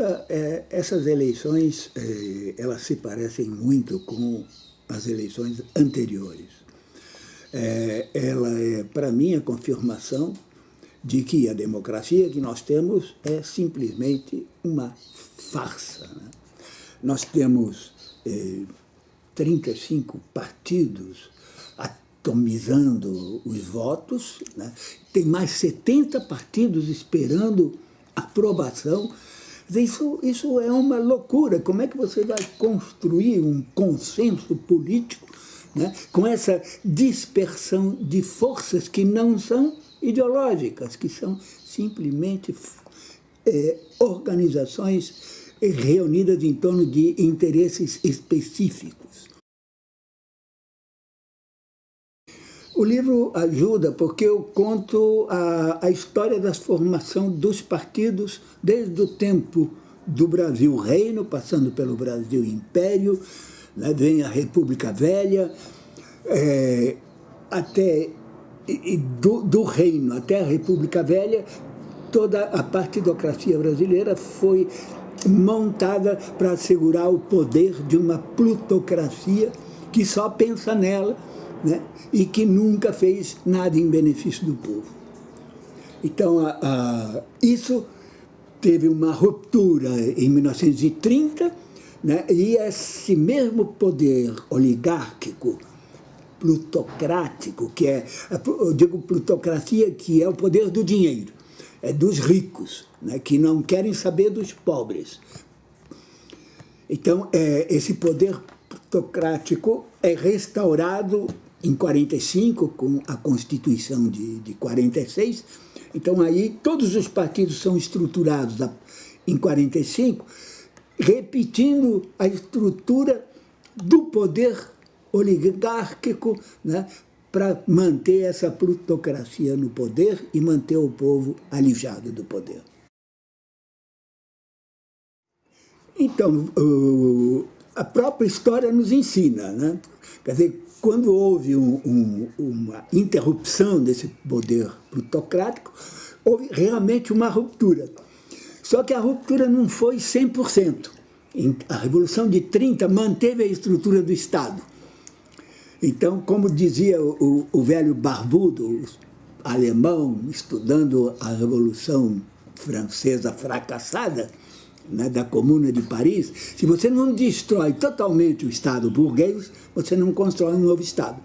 É, essas eleições, é, elas se parecem muito com as eleições anteriores. É, ela é, para mim, a confirmação de que a democracia que nós temos é simplesmente uma farsa. Né? Nós temos 35 partidos atomizando os votos, né? tem mais 70 partidos esperando aprovação isso, isso é uma loucura. Como é que você vai construir um consenso político né, com essa dispersão de forças que não são ideológicas, que são simplesmente é, organizações reunidas em torno de interesses específicos. O livro ajuda porque eu conto a, a história da formação dos partidos desde o tempo do Brasil Reino, passando pelo Brasil Império, né, vem a República Velha, é, até e do, do Reino até a República Velha, toda a partidocracia brasileira foi montada para assegurar o poder de uma plutocracia que só pensa nela né? e que nunca fez nada em benefício do povo. Então, a, a, isso teve uma ruptura em 1930, né? e esse mesmo poder oligárquico, plutocrático, que é, eu digo plutocracia, que é o poder do dinheiro, é dos ricos, né? que não querem saber dos pobres. Então, é, esse poder plutocrático é restaurado em 45, com a Constituição de, de 46. Então aí todos os partidos são estruturados em 45, repetindo a estrutura do poder oligárquico né, para manter essa plutocracia no poder e manter o povo alijado do poder. Então, a própria história nos ensina, né? quer dizer, quando houve um, um, uma interrupção desse poder plutocrático, houve realmente uma ruptura. Só que a ruptura não foi 100%. A Revolução de 30 manteve a estrutura do Estado. Então, como dizia o, o velho barbudo alemão, estudando a Revolução Francesa fracassada, né, da Comuna de Paris, se você não destrói totalmente o Estado burguês, você não constrói um novo Estado.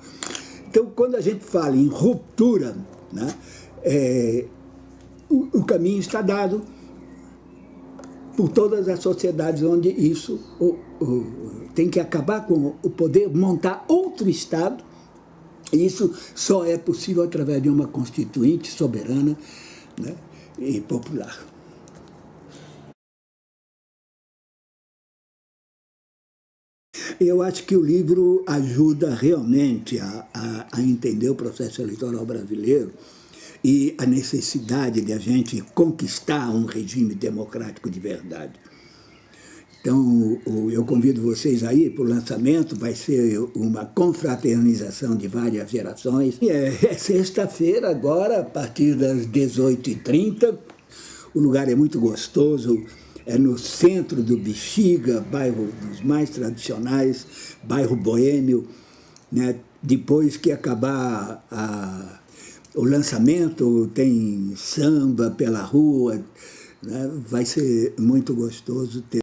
Então, quando a gente fala em ruptura, né, é, o, o, caminho está dado por todas as sociedades onde isso o, o, tem que acabar com o poder, montar outro Estado, e isso só é possível através de uma constituinte soberana né, e popular. Eu acho que o livro ajuda realmente a, a, a entender o processo eleitoral brasileiro e a necessidade de a gente conquistar um regime democrático de verdade. Então, eu convido vocês aí para o lançamento, vai ser uma confraternização de várias gerações. É, é sexta-feira agora, a partir das 18h30, o lugar é muito gostoso, é no centro do Bexiga, bairro dos mais tradicionais, bairro boêmio. Né? Depois que acabar a, o lançamento, tem samba pela rua, né? vai ser muito gostoso ter